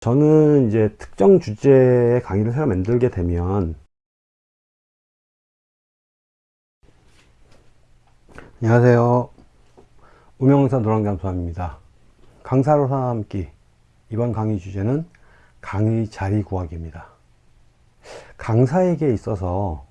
저는 이제 특정 주제의 강의를 새로 만들게 되면 안녕하세요. 우명사 노랑잠수함입니다. 강사로 살아남기. 이번 강의 주제는 강의 자리 구하기입니다. 강사에게 있어서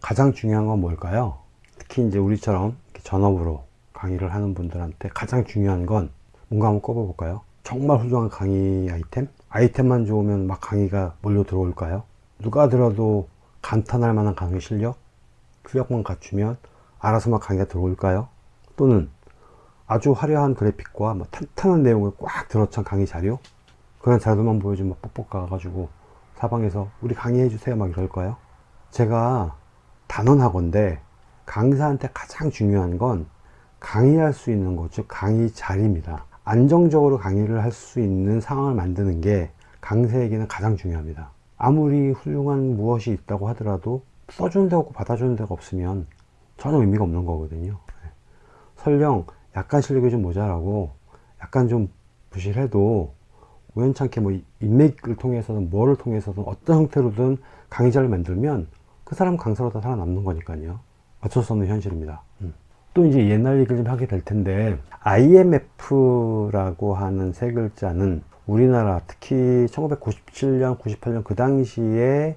가장 중요한 건 뭘까요? 특히 이제 우리처럼 전업으로 강의를 하는 분들한테 가장 중요한 건 뭔가 한번 꼽아 볼까요 정말 훌륭한 강의 아이템? 아이템만 좋으면 막 강의가 몰려 들어올까요? 누가 들어도 감탄할 만한 강의 실력? 실력만 갖추면 알아서 막 강의가 들어올까요? 또는 아주 화려한 그래픽과 뭐 탄탄한 내용을 꽉 들어찬 강의 자료? 그런 자료만 보여주면 뻑뻑 가가지고 사방에서 우리 강의해 주세요 막 이럴까요? 제가 단언하건데 강사한테 가장 중요한 건 강의할 수 있는 곳, 즉 강의 자리입니다. 안정적으로 강의를 할 수 있는 상황을 만드는 게 강사에게는 가장 중요합니다. 아무리 훌륭한 무엇이 있다고 하더라도 써주는 데가 없고 받아주는 데가 없으면 전혀 의미가 없는 거거든요. 네. 설령 약간 실력이 좀 모자라고 약간 좀 부실해도 우연찮게 뭐 인맥을 통해서든 뭐를 통해서든 어떤 형태로든 강의자를 만들면 그 사람 강사로 다 살아남는 거니까요. 어쩔 수 없는 현실입니다. 음. 또 이제 옛날 얘기를 좀 하게 될 텐데 IMF라고 하는 세 글자는 우리나라 특히 1997년 98년 그 당시에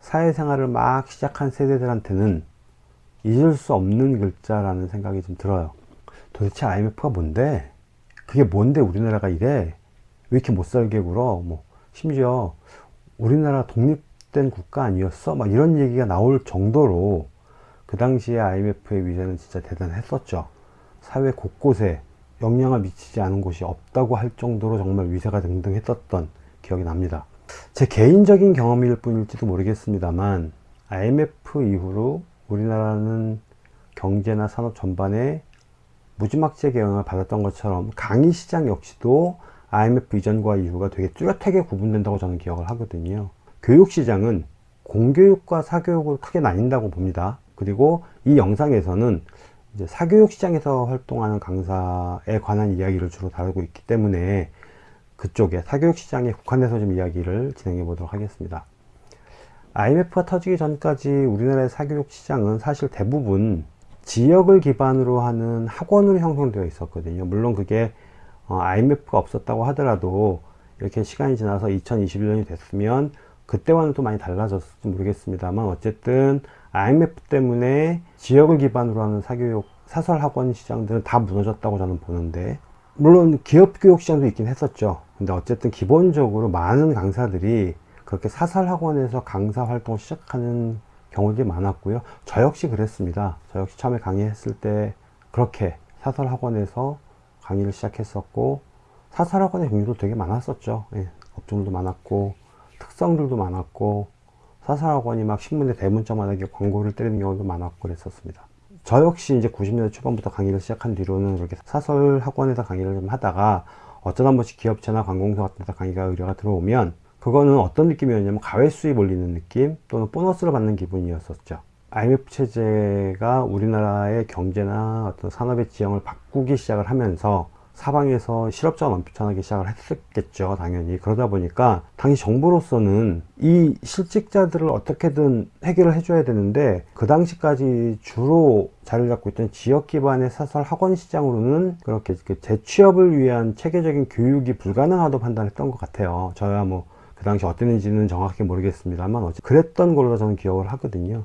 사회생활을 막 시작한 세대들한테는 잊을 수 없는 글자라는 생각이 좀 들어요. 도대체 IMF가 뭔데? 그게 뭔데 우리나라가 이래? 왜 이렇게 못살게 굴어? 뭐 심지어 우리나라 독립된 국가 아니었어? 막 이런 얘기가 나올 정도로 그 당시에 IMF의 위세는 진짜 대단했었죠. 사회 곳곳에 영향을 미치지 않은 곳이 없다고 할 정도로 정말 위세가 등등했었던 기억이 납니다. 제 개인적인 경험일 뿐일지도 모르겠습니다만 IMF 이후로 우리나라는 경제나 산업 전반에 무지막지하게 영향을 받았던 것처럼 강의 시장 역시도 IMF 이전과 이후가 되게 뚜렷하게 구분된다고 저는 기억을 하거든요. 교육 시장은 공교육과 사교육을 크게 나뉜다고 봅니다. 그리고 이 영상에서는 사교육 시장에서 활동하는 강사에 관한 이야기를 주로 다루고 있기 때문에 그쪽에 사교육 시장에 국한해서 좀 이야기를 진행해 보도록 하겠습니다. IMF가 터지기 전까지 우리나라의 사교육 시장은 사실 대부분 지역을 기반으로 하는 학원으로 형성되어 있었거든요. 물론 그게 IMF가 어, 없었다고 하더라도 이렇게 시간이 지나서 2021년이 됐으면 그때와는 또 많이 달라졌을지 모르겠습니다만 어쨌든 IMF 때문에 지역을 기반으로 하는 사교육 사설 학원 시장들은 다 무너졌다고 저는 보는데 물론 기업 교육 시장도 있긴 했었죠. 근데 어쨌든 기본적으로 많은 강사들이 그렇게 사설 학원에서 강사 활동을 시작하는 경우들이 많았고요. 저 역시 그랬습니다. 저 역시 처음에 강의했을 때 그렇게 사설 학원에서 강의를 시작했었고 사설 학원의 종류도 되게 많았었죠. 예, 업종도 많았고 특성들도 많았고 사설학원이 막 신문에 대문짝만하게 광고를 때리는 경우도 많았고 그랬었습니다. 저 역시 이제 90년대 초반부터 강의를 시작한 뒤로는 그렇게 사설 학원에서 강의를 좀 하다가 어쩌다 한 번씩 기업체나 관공서 같은 데서 강의가 의뢰가 들어오면 그거는 어떤 느낌이었냐면 가외 수입 올리는 느낌 또는 보너스를 받는 기분이었었죠. IMF 체제가 우리나라의 경제나 어떤 산업의 지형을 바꾸기 시작을 하면서 사방에서 실업자가 넘쳐나기 시작을 했었겠죠 당연히. 그러다 보니까 당시 정부로서는 이 실직자들을 어떻게든 해결을 해줘야 되는데 그 당시까지 주로 자리를 잡고 있던 지역 기반의 사설 학원 시장으로는 그렇게 그 재취업을 위한 체계적인 교육이 불가능하다고 판단했던 것 같아요. 저야 뭐 그 당시 어땠는지는 정확히 모르겠습니다만 어쨌든 그랬던 걸로 저는 기억을 하거든요.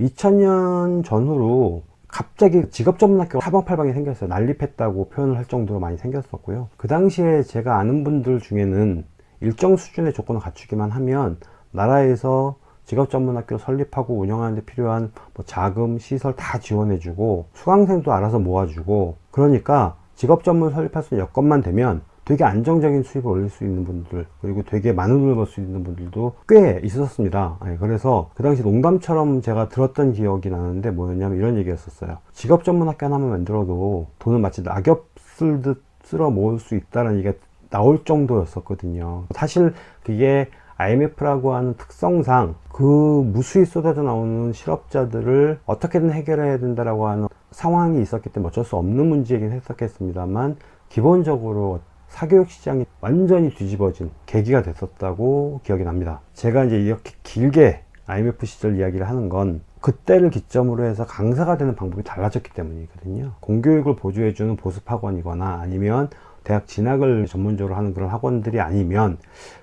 2000년 전후로 갑자기 직업 전문 학교가 사방팔방에 생겼어요. 난립했다고 표현을 할 정도로 많이 생겼었고요. 그 당시에 제가 아는 분들 중에는 일정 수준의 조건을 갖추기만 하면 나라에서 직업 전문 학교 설립하고 운영하는 데 필요한 뭐 자금, 시설 다 지원해 주고 수강생도 알아서 모아주고 그러니까 직업 전문 설립할 수 있는 여건만 되면 되게 안정적인 수입을 올릴 수 있는 분들 그리고 되게 많은 돈을 벌 수 있는 분들도 꽤 있었습니다. 네, 그래서 그 당시 농담처럼 제가 들었던 기억이 나는데 뭐였냐면 이런 얘기였었어요. 직업 전문 학교 하나만 만들어도 돈을 마치 낙엽 쓸듯 쓸어 모을 수 있다는 얘기가 나올 정도였었거든요. 사실 그게 IMF라고 하는 특성상 그 무수히 쏟아져 나오는 실업자들을 어떻게든 해결해야 된다라고 하는 상황이 있었기 때문에 어쩔 수 없는 문제이긴 했었겠습니다만 기본적으로 사교육 시장이 완전히 뒤집어진 계기가 됐었다고 기억이 납니다. 제가 이제 이렇게 길게 IMF 시절 이야기를 하는 건 그때를 기점으로 해서 강사가 되는 방법이 달라졌기 때문이거든요. 공교육을 보조해주는 보습학원이거나 아니면 대학 진학을 전문적으로 하는 그런 학원들이 아니면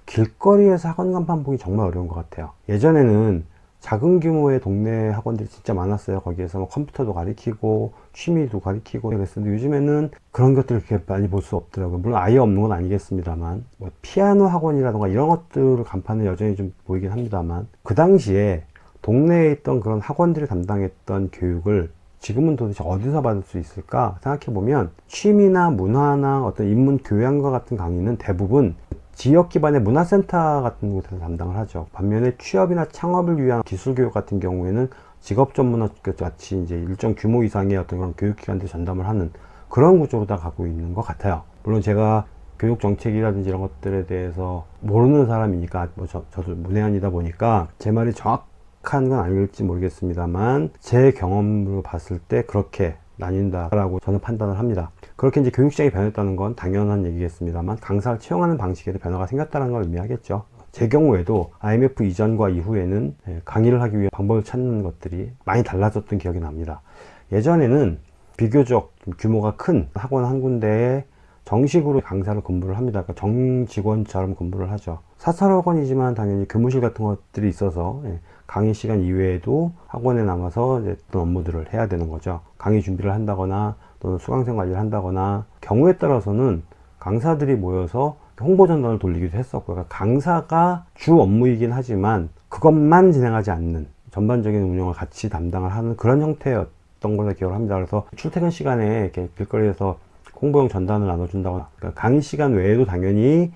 길거리에서 학원 간판 보기 정말 어려운 것 같아요. 예전에는 작은 규모의 동네 학원들이 진짜 많았어요. 거기에서 뭐 컴퓨터도 가리키고 취미도 가리키고 그랬었는데 요즘에는 그런 것들을 그렇게 많이 볼 수 없더라고요. 물론 아예 없는 건 아니겠습니다만 뭐 피아노 학원이라던가 이런 것들을 간판은 여전히 좀 보이긴 합니다만 그 당시에 동네에 있던 그런 학원들이 담당했던 교육을 지금은 도대체 어디서 받을 수 있을까 생각해 보면 취미나 문화나 어떤 인문 교양과 같은 강의는 대부분 지역 기반의 문화센터 같은 곳에서 담당을 하죠. 반면에 취업이나 창업을 위한 기술 교육 같은 경우에는 직업 전문학교 같이 이제 일정 규모 이상의 어떤 그런 교육기관들 전담을 하는 그런 구조로 다 가고 있는 것 같아요. 물론 제가 교육 정책이라든지 이런 것들에 대해서 모르는 사람이니까 뭐 저, 저도 문외한이다 보니까 제 말이 정확한 건 아닐지 모르겠습니다만 제 경험으로 봤을 때 그렇게 나뉜다라고 저는 판단을 합니다. 그렇게 이제 교육시장이 변했다는 건 당연한 얘기겠습니다만 강사를 채용하는 방식에도 변화가 생겼다는 걸 의미하겠죠. 제 경우에도 IMF 이전과 이후에는 예, 강의를 하기 위해 방법을 찾는 것들이 많이 달라졌던 기억이 납니다. 예전에는 비교적 규모가 큰 학원 한 군데에 정식으로 강사를 근무를 합니다. 그러니까 정직원처럼 근무를 하죠. 사설학원이지만 당연히 교무실 같은 것들이 있어서 예, 강의 시간 이외에도 학원에 남아서 이제 어떤 업무들을 해야 되는 거죠. 강의 준비를 한다거나 또는 수강생 관리를 한다거나 경우에 따라서는 강사들이 모여서 홍보 전단을 돌리기도 했었고 그러니까 강사가 주 업무이긴 하지만 그것만 진행하지 않는 전반적인 운영을 같이 담당을 하는 그런 형태였던 걸로 기억을 합니다. 그래서 출퇴근 시간에 이렇게 길거리에서 홍보용 전단을 나눠준다거나 그러니까 강의 시간 외에도 당연히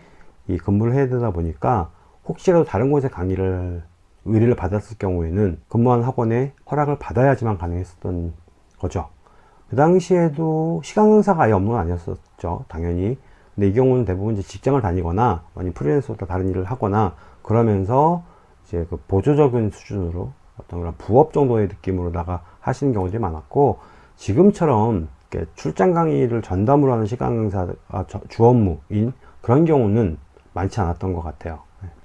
이 근무를 해야 되다 보니까 혹시라도 다른 곳에 강의를 의뢰를 받았을 경우에는 근무하는 학원에 허락을 받아야지만 가능했었던 거죠. 그 당시에도 시간 강사가 아예 건 아니었었죠. 당연히. 근데 이 경우는 대부분 이제 직장을 다니거나 아니면 프리랜서로 다른 일을 하거나 그러면서 이제 그 보조적인 수준으로 어떤 그런 부업 정도의 느낌으로다가 하시는 경우들이 많았고 지금처럼 출장 강의를 전담으로 하는 시간 강사가 주 업무인 그런 경우는 많지 않았던 것 같아요.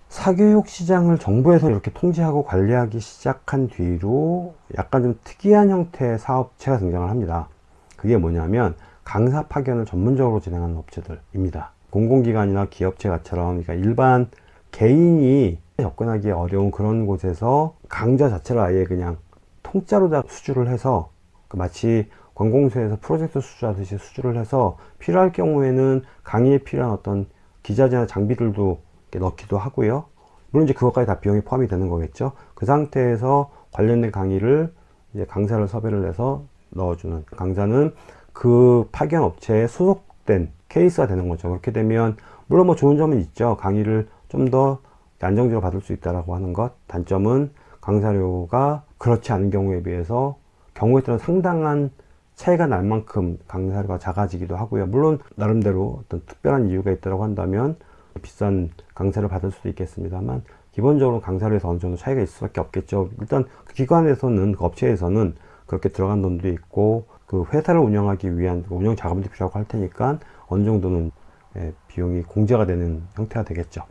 사교육 시장을 정부에서 이렇게 통제하고 관리하기 시작한 뒤로 약간 좀 특이한 형태의 사업체가 등장을 합니다. 그게 뭐냐면 강사 파견을 전문적으로 진행하는 업체들입니다. 공공기관이나 기업체가처럼 그러니까 일반 개인이 접근하기 어려운 그런 곳에서 강좌 자체를 아예 그냥 통짜로 다 수주를 해서 그 마치 관공서에서 프로젝트 수주하듯이 수주를 해서 필요할 경우에는 강의에 필요한 어떤 기자재나 장비들도 넣기도 하고요. 물론 이제 그것까지 다 비용이 포함이 되는 거겠죠. 그 상태에서 관련된 강의를 이제 강사를 섭외를 해서 넣어주는 강사는 그 파견 업체에 소속된 케이스가 되는 거죠. 그렇게 되면 물론 뭐 좋은 점은 있죠. 강의를 좀 더 안정적으로 받을 수 있다라고 하는 것. 단점은 강사료가 그렇지 않은 경우에 비해서 경우에 따라 상당한 차이가 날 만큼 강사료가 작아지기도 하고요. 물론 나름대로 어떤 특별한 이유가 있다고 한다면 비싼 강사를 받을 수도 있겠습니다만 기본적으로 강사료에서 어느 정도 차이가 있을 수밖에 없겠죠. 일단 그 기관에서는 그 업체에서는 그렇게 들어간 돈도 있고 그 회사를 운영하기 위한 그 운영 자금도 필요하고 할 테니까 어느 정도는 예, 비용이 공제가 되는 형태가 되겠죠.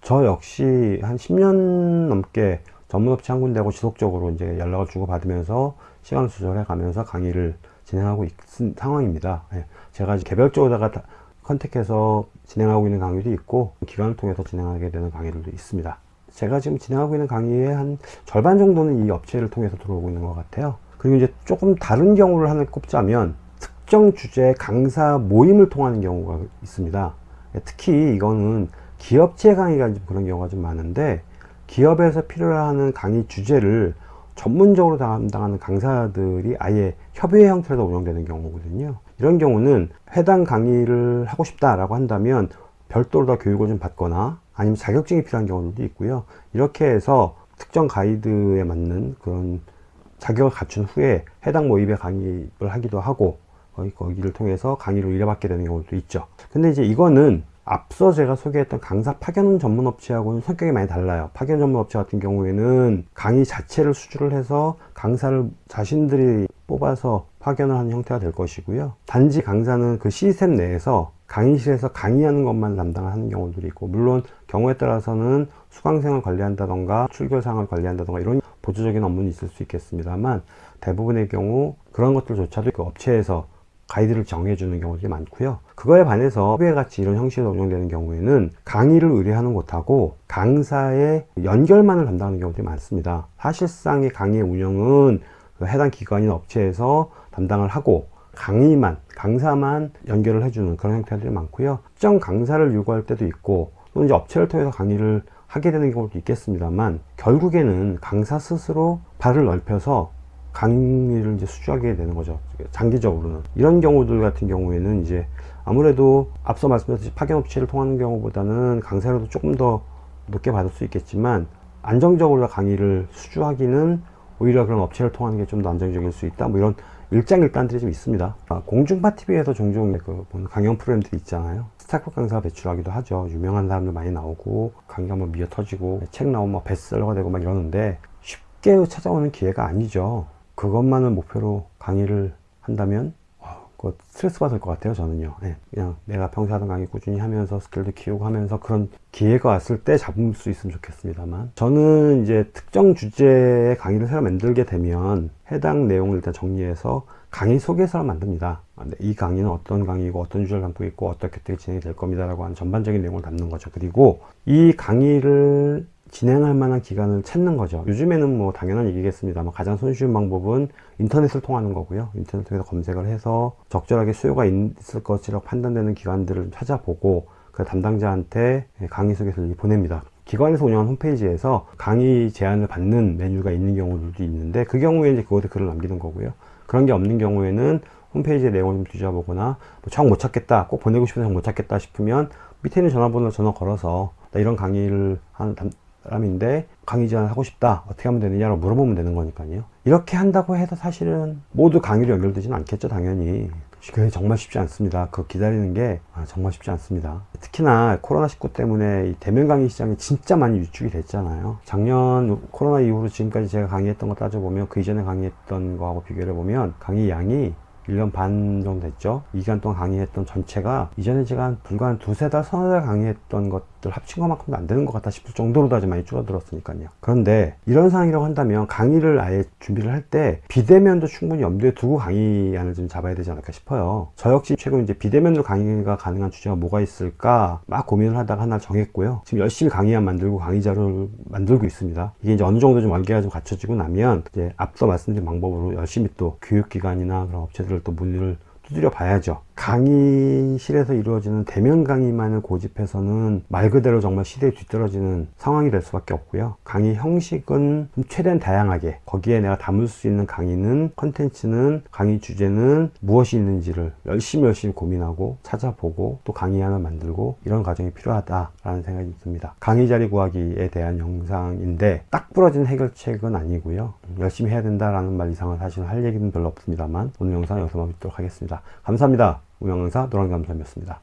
저 역시 한 10년 넘게 전문업체 한 군데하고 지속적으로 이제 연락을 주고 받으면서 시간을 조절해 가면서 강의를 진행하고 있는 상황입니다. 예, 제가 개별적으로다가 컨택해서 진행하고 있는 강의도 있고 기관을 통해서 진행하게 되는 강의들도 있습니다. 제가 지금 진행하고 있는 강의의 한 절반 정도는 이 업체를 통해서 들어오고 있는 것 같아요. 그리고 이제 조금 다른 경우를 하나 꼽자면 특정 주제 강사 모임을 통하는 경우가 있습니다. 특히 이거는 기업체 강의가 그런 경우가 좀 많은데 기업에서 필요로 하는 강의 주제를 전문적으로 담당하는 강사들이 아예 협의회 형태로 운영되는 경우거든요. 이런 경우는 해당 강의를 하고 싶다라고 한다면 별도로 더 교육을 좀 받거나 아니면 자격증이 필요한 경우도 있고요. 이렇게 해서 특정 가이드에 맞는 그런 자격을 갖춘 후에 해당 모임에 강의를 하기도 하고 거기를 통해서 강의를 의뢰받게 되는 경우도 있죠. 근데 이제 이거는 앞서 제가 소개했던 강사 파견 전문 업체하고는 성격이 많이 달라요. 파견 전문 업체 같은 경우에는 강의 자체를 수주를 해서 강사를 자신들이 뽑아서 파견을 하는 형태가 될 것이고요. 단지 강사는 그 시스템 내에서 강의실에서 강의하는 것만 담당하는 경우들이 있고 물론 경우에 따라서는 수강생을 관리한다던가 출결상을 관리한다던가 이런 보조적인 업무는 있을 수 있겠습니다만 대부분의 경우 그런 것들조차도 그 업체에서 가이드를 정해주는 경우들이 많고요 그거에 반해서 후배 같이 이런 형식으로 운영되는 경우에는 강의를 의뢰하는 곳하고 강사의 연결만을 담당하는 경우들이 많습니다 사실상의 강의 운영은 그 해당 기관이나 업체에서 담당을 하고 강의만 강사만 연결을 해주는 그런 형태들이 많고요. 특정 강사를 요구할 때도 있고 또는 이제 업체를 통해서 강의를 하게 되는 경우도 있겠습니다만 결국에는 강사 스스로 발을 넓혀서 강의를 이제 수주하게 되는 거죠. 장기적으로는. 이런 경우들 같은 경우에는 이제 아무래도 앞서 말씀드렸듯이 파견업체를 통하는 경우보다는 강사료도 조금 더 높게 받을 수 있겠지만 안정적으로 강의를 수주하기는 오히려 그런 업체를 통하는 게 좀 더 안정적일 수 있다. 뭐 이런 일장일단들이 좀 있습니다. 아, 공중파 TV에서 종종 그 강연 프로그램들이 있잖아요. 스타급 강사 배출하기도 하죠. 유명한 사람들 많이 나오고 강의가 뭐 미어 터지고 책 나오면 뭐 베스트셀러가 되고 막 이러는데 쉽게 찾아오는 기회가 아니죠. 그것만을 목표로 강의를 한다면 와, 그거 스트레스 받을 것 같아요 저는요. 네, 그냥 내가 평소 하던 강의 꾸준히 하면서 스킬도 키우고 하면서 그런 기회가 왔을 때 잡을 수 있으면 좋겠습니다만 저는 이제 특정 주제의 강의를 새로 만들게 되면 해당 내용을 일단 정리해서 강의 소개서를 만듭니다. 아, 네, 이 강의는 어떤 강의고 어떤 주제를 담고 있고 어떻게 진행이 될 겁니다 라고 하는 전반적인 내용을 담는 거죠. 그리고 이 강의를 진행할 만한 기간을 찾는 거죠. 요즘에는 뭐 당연한 얘기겠습니다만 가장 손쉬운 방법은 인터넷을 통하는 거고요. 인터넷 통해서 검색을 해서 적절하게 수요가 있을 것이라고 판단되는 기관들을 찾아보고 그 담당자한테 강의 소개서를 보냅니다. 기관에서 운영하는 홈페이지에서 강의 제안을 받는 메뉴가 있는 경우들도 있는데 그 경우에 이제 그것에 글을 남기는 거고요. 그런 게 없는 경우에는 홈페이지의 내용을 좀 뒤져보거나 뭐 정 못 찾겠다 꼭 보내고 싶은데 정 못 찾겠다 싶으면 밑에 있는 전화번호 전화 걸어서 나 이런 강의를 한 사람인데 강의 제안 하고 싶다. 어떻게 하면 되느냐고 물어보면 되는 거니까요. 이렇게 한다고 해서 사실은 모두 강의로 연결되지는 않겠죠 당연히. 그게 정말 쉽지 않습니다. 그 기다리는 게 아, 정말 쉽지 않습니다. 특히나 코로나19 때문에 대면 강의 시장이 진짜 많이 유축이 됐잖아요. 작년 코로나 이후로 지금까지 제가 강의했던 거 따져보면 그 이전에 강의했던 거하고 비교를 해보면 강의 양이 1년 반 정도 됐죠. 이 기간 동안 강의했던 전체가 이전에 제가 한 불과 한 두세 달, 서너 달 강의했던 것 들 합친 것만큼도 안 되는 것 같다 싶을 정도로도 아주 많이 줄어들었으니까요. 그런데 이런 상황이라고 한다면 강의를 아예 준비를 할 때 비대면도 충분히 염두에 두고 강의안을 좀 잡아야 되지 않을까 싶어요. 저 역시 최근 이제 비대면으로 강의가 가능한 주제가 뭐가 있을까 막 고민을 하다가 하나 정했고요. 지금 열심히 강의안 만들고 강의자를 만들고 있습니다. 이게 이제 어느 정도 좀 얼개가 좀 갖춰지고 나면 이제 앞서 말씀드린 방법으로 열심히 또 교육기관이나 그런 업체들 또 문의를 두드려 봐야죠 강의실에서 이루어지는 대면 강의만을 고집해서는 말 그대로 정말 시대에 뒤떨어지는 상황이 될 수밖에 없고요. 강의 형식은 최대한 다양하게 거기에 내가 담을 수 있는 강의는 컨텐츠는 강의 주제는 무엇이 있는지를 열심히 열심히 고민하고 찾아보고 또 강의안을 만들고 이런 과정이 필요하다라는 생각이 듭니다. 강의 자리 구하기에 대한 영상인데 딱 부러진 해결책은 아니고요. 열심히 해야 된다라는 말 이상은 사실 할 얘기는 별로 없습니다만 오늘 영상 여기서 마무리하도록 하겠습니다. 감사합니다. 우영강사 노랑감사이었습니다